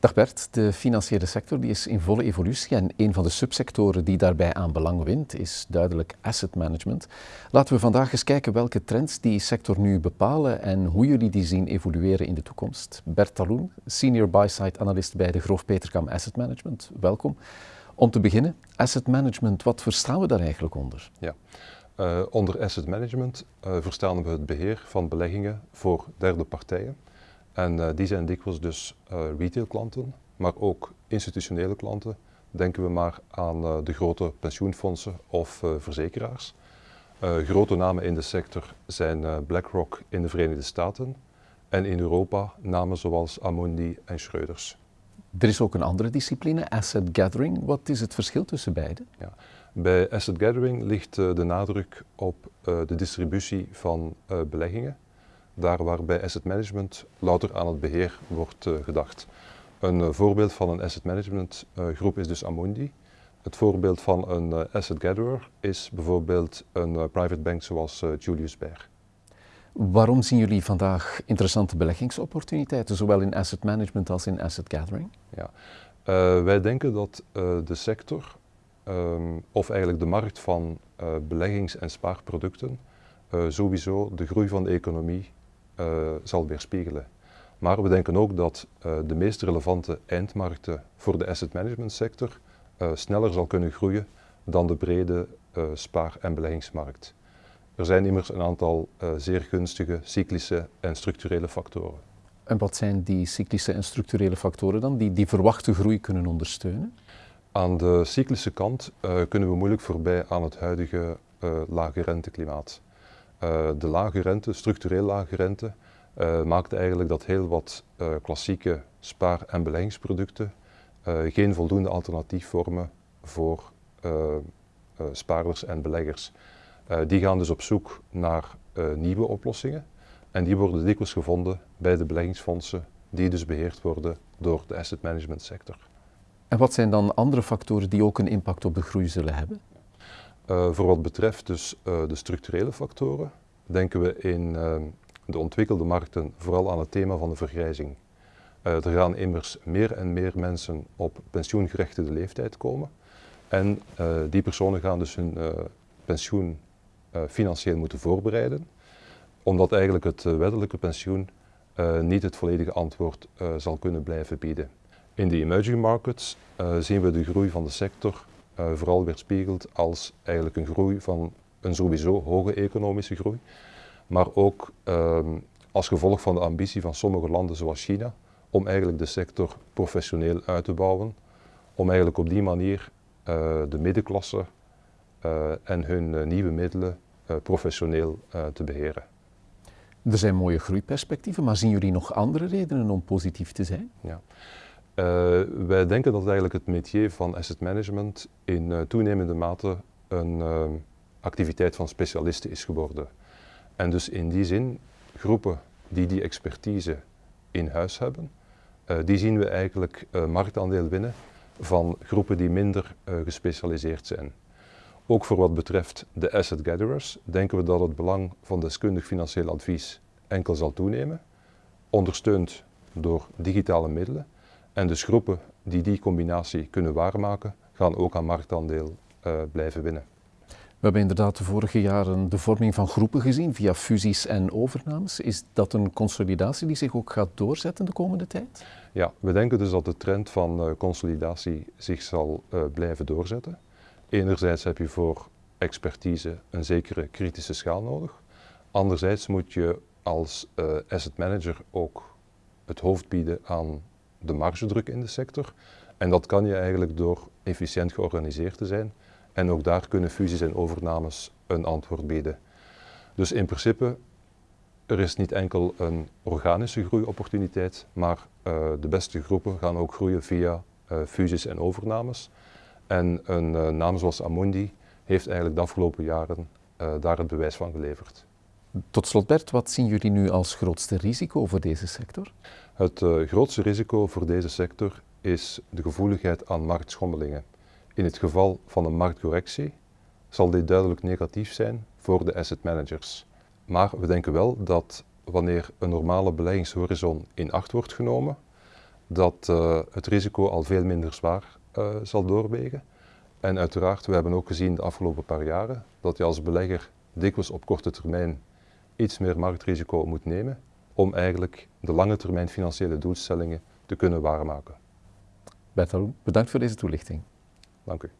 Dag Bert, de financiële sector die is in volle evolutie en een van de subsectoren die daarbij aan belang wint is duidelijk asset management. Laten we vandaag eens kijken welke trends die sector nu bepalen en hoe jullie die zien evolueren in de toekomst. Bert Taloen, senior buy-side analyst bij de Groof Peterkam Asset Management, welkom. Om te beginnen, asset management, wat verstaan we daar eigenlijk onder? Ja. Uh, onder asset management uh, verstaan we het beheer van beleggingen voor derde partijen. En uh, die zijn dikwijls dus retailklanten, maar ook institutionele klanten. Denken we maar aan de grote pensioenfondsen of verzekeraars. grote namen in de sector zijn BlackRock in de Verenigde Staten en in Europa namen zoals Amundi en Schreuders. Er is ook een andere discipline, asset gathering. Wat is het verschil tussen beide? Ja. Bij asset gathering ligt uh, de nadruk op uh, de distributie van uh, beleggingen, daar waar bij asset management louter aan het beheer wordt gedacht. Een voorbeeld van een asset management groep is dus Amundi. Het voorbeeld van een asset gatherer is bijvoorbeeld een private bank zoals Julius Baer. Waarom zien jullie vandaag interessante beleggingsopportuniteiten, zowel in asset management als in asset gathering? Ja. wij denken dat de sector um, of eigenlijk de markt van uh, beleggings- en spaarproducten sowieso de groei van de economie zal weerspiegelen. Maar we denken ook dat de meest relevante eindmarkten voor de asset management sector sneller zal kunnen groeien dan de brede spaar- en beleggingsmarkt. Er zijn immers een aantal zeer gunstige cyclische en structurele factoren. En wat zijn die cyclische en structurele factoren dan die die verwachte groei kunnen ondersteunen? Aan de cyclische kant uh, kunnen we moeilijk voorbij aan het huidige uh, lage renteklimaat. Uh, de lage rente, structureel lage rente, maakt eigenlijk dat heel wat klassieke spaar- en beleggingsproducten geen voldoende alternatief vormen voor spaarders en beleggers. die gaan dus op zoek naar nieuwe oplossingen en die worden dikwijls gevonden bij de beleggingsfondsen die dus beheerd worden door de asset management sector. En wat zijn dan andere factoren die ook een impact op de groei zullen hebben? Uh, voor wat betreft dus uh, de structurele factoren, denken we in uh, de ontwikkelde markten vooral aan het thema van de vergrijzing. er gaan immers meer en meer mensen op pensioengerechtigde leeftijd komen. En die personen gaan dus hun pensioen financieel moeten voorbereiden, omdat eigenlijk het wettelijke pensioen niet het volledige antwoord zal kunnen blijven bieden. In de emerging markets zien we de groei van de sector uh, vooral weerspiegeld als eigenlijk een groei van een sowieso hoge economische groei, maar ook um, als gevolg van de ambitie van sommige landen zoals China om eigenlijk de sector professioneel uit te bouwen, om eigenlijk op die manier uh, de middenklasse en hun nieuwe middelen professioneel te beheren. Er zijn mooie groeiperspectieven, maar zien jullie nog andere redenen om positief te zijn? Ja. Uh, wij denken dat eigenlijk het métier van asset management in uh, toenemende mate een uh, activiteit van specialisten is geworden. En dus in die zin, groepen die die expertise in huis hebben, die zien we eigenlijk marktaandeel winnen van groepen die minder gespecialiseerd zijn. Ook voor wat betreft de asset gatherers denken we dat het belang van deskundig financieel advies enkel zal toenemen, ondersteund door digitale middelen en dus groepen die die combinatie kunnen waarmaken, gaan ook aan marktaandeel uh, blijven winnen. We hebben inderdaad de vorige jaren de vorming van groepen gezien via fusies en overnames. Is dat een consolidatie die zich ook gaat doorzetten de komende tijd? Ja, we denken dus dat de trend van uh, consolidatie zich zal uh, blijven doorzetten. Enerzijds heb je voor expertise een zekere kritische schaal nodig. Anderzijds moet je als asset manager ook het hoofd bieden aan de margedruk in de sector. En dat kan je eigenlijk door efficiënt georganiseerd te zijn. En ook daar kunnen fusies en overnames een antwoord bieden. Dus in principe, er is niet enkel een organische groeiopportuniteit, maar uh, de beste groepen gaan ook groeien via uh, fusies en overnames. En een uh, naam zoals Amundi heeft eigenlijk de afgelopen jaren daar het bewijs van geleverd. Tot slot Bert, wat zien jullie nu als grootste risico voor deze sector? Het uh, grootste risico voor deze sector is de gevoeligheid aan marktschommelingen. In het geval van een marktcorrectie zal dit duidelijk negatief zijn voor de asset managers. Maar we denken wel dat wanneer een normale beleggingshorizon in acht wordt genomen, dat uh, het risico al veel minder zwaar uh, zal doorwegen. En uiteraard, we hebben ook gezien de afgelopen paar jaren dat je als belegger dikwijls op korte termijn iets meer marktrisico moet nemen om eigenlijk de lange termijn financiële doelstellingen te kunnen waarmaken. Bert bedankt voor deze toelichting. Dank u.